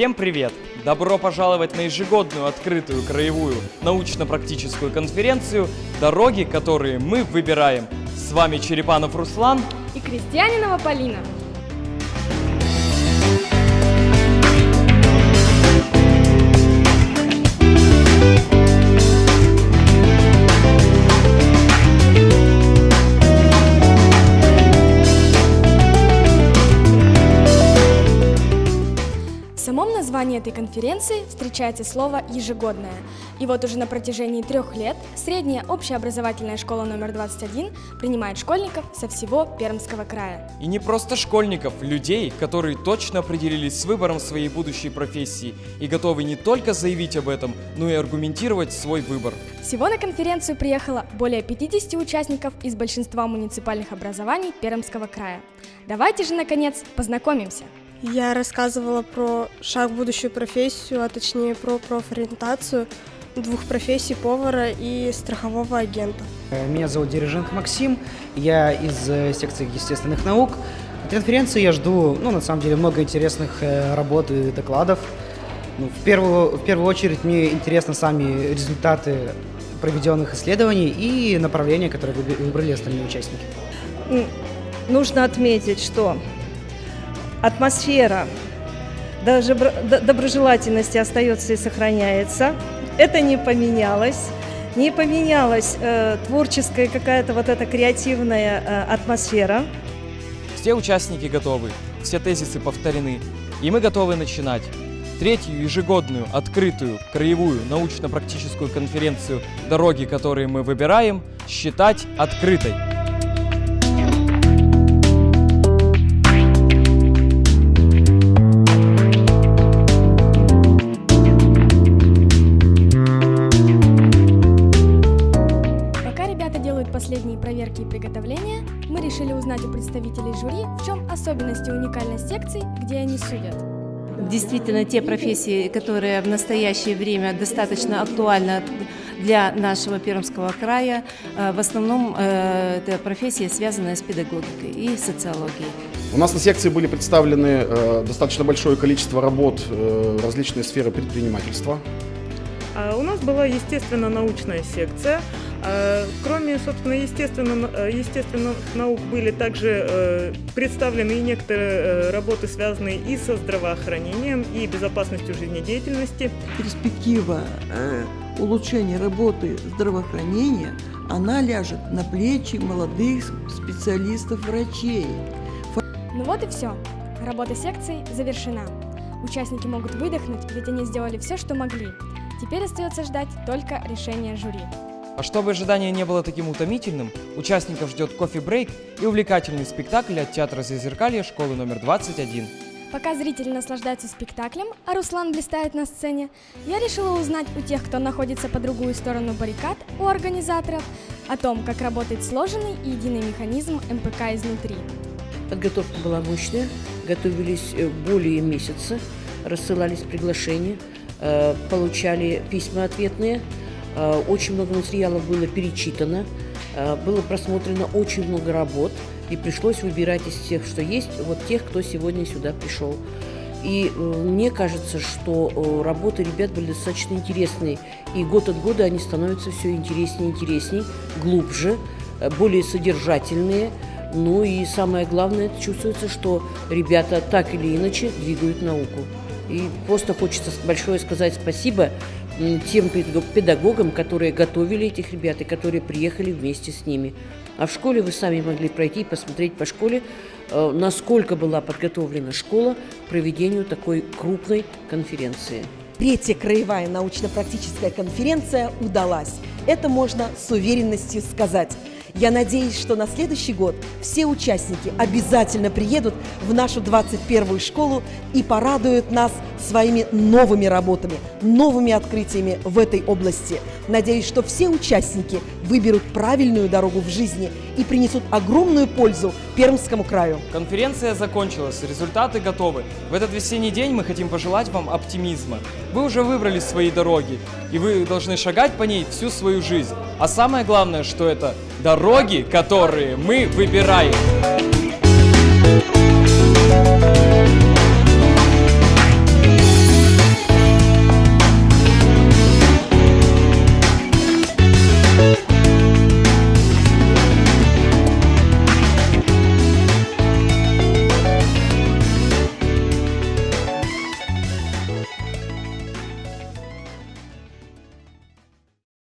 Всем привет! Добро пожаловать на ежегодную открытую краевую научно-практическую конференцию «Дороги, которые мы выбираем». С вами Черепанов Руслан. и Крестьянинова Полина. Этой конференции встречается слово «ежегодная». И вот уже на протяжении трех лет средняя общеобразовательная школа номер 21 принимает школьников со всего Пермского края. И не просто школьников, людей, которые точно определились с выбором своей будущей профессии и готовы не только заявить об этом, но и аргументировать свой выбор. Всего на конференцию приехало более 50 участников из большинства муниципальных образований Пермского края. Давайте же, наконец, познакомимся. Я рассказывала про шаг в будущую профессию, а точнее про профориентацию двух профессий повара и страхового агента. Меня зовут Дириженко Максим, я из э, секции естественных наук. От конференции я жду, ну, на самом деле, много интересных э, работ и докладов. Ну, в, первую, в первую очередь мне интересны сами результаты проведенных исследований и направления, которые выбрали остальные участники. Нужно отметить, что атмосфера доброжелательности остается и сохраняется. Это не поменялось. Не поменялась э, творческая какая-то вот эта креативная э, атмосфера. Все участники готовы, все тезисы повторены, и мы готовы начинать. Третью ежегодную открытую краевую научно-практическую конференцию «Дороги, которые мы выбираем» считать открытой. Решили узнать у представителей жюри, в чем особенности и уникальность секций, где они судят. Действительно, те профессии, которые в настоящее время достаточно актуальны для нашего Пермского края, э, в основном э, это профессии, связанные с педагогикой и социологией. У нас на секции были представлены э, достаточно большое количество работ различные сферы предпринимательства. А У нас была естественно-научная секция. А, Кроме, собственно, естественно, э, естественных наук были также э, представлены и некоторые э, работы, связанные и со здравоохранением, и безопасностью жизнедеятельности. перспектива улучшения работы здравоохранения, она ляжет на плечи молодых специалистов-врачей. Ну вот и все. Работа секций завершена. Участники могут выдохнуть, ведь они сделали все, что могли. Теперь остается ждать только решения жюри. А чтобы ожидание не было таким утомительным, участников ждет кофе-брейк и увлекательный спектакль от театра Зазеркалья школы номер 21. Пока зрители наслаждаются спектаклем, а Руслан блистает на сцене, я решила узнать у тех, кто находится по другую сторону баррикад, у организаторов, о том, как работает сложенный и единый механизм МПК изнутри. Подготовка была мощная, готовились э, более месяца, рассылались приглашения, э, получали письма ответные, очень много материалов было перечитано, э, было просмотрено очень много работ, и пришлось выбирать из тех, что есть, вот тех, кто сегодня сюда пришел. И э, мне кажется, что э, работы ребят были достаточно интересные, и год от года они становятся все интереснее и интереснее, глубже, э, более содержательные, ну и самое главное, чувствуется, что ребята так или иначе двигают науку. И просто хочется большое сказать спасибо тем педаг- педагогам, которые готовили этих ребят и которые приехали вместе с ними. А в школе вы сами могли пройти и посмотреть по школе, э, насколько была подготовлена школа к проведению такой крупной конференции. Третья краевая научно-практическая конференция удалась. Это можно с уверенностью сказать. Я надеюсь, что на следующий год все участники обязательно приедут в нашу 21-ю школу и порадуют нас своими новыми работами, новыми открытиями в этой области. Надеюсь, что все участники выберут правильную дорогу в жизни и принесут огромную пользу Пермскому краю. Конференция закончилась, результаты готовы. В этот весенний день мы хотим пожелать вам оптимизма. Вы уже выбрали свои дороги, и вы должны шагать по ней всю свою жизнь. А самое главное, что это дороги, которые мы выбираем.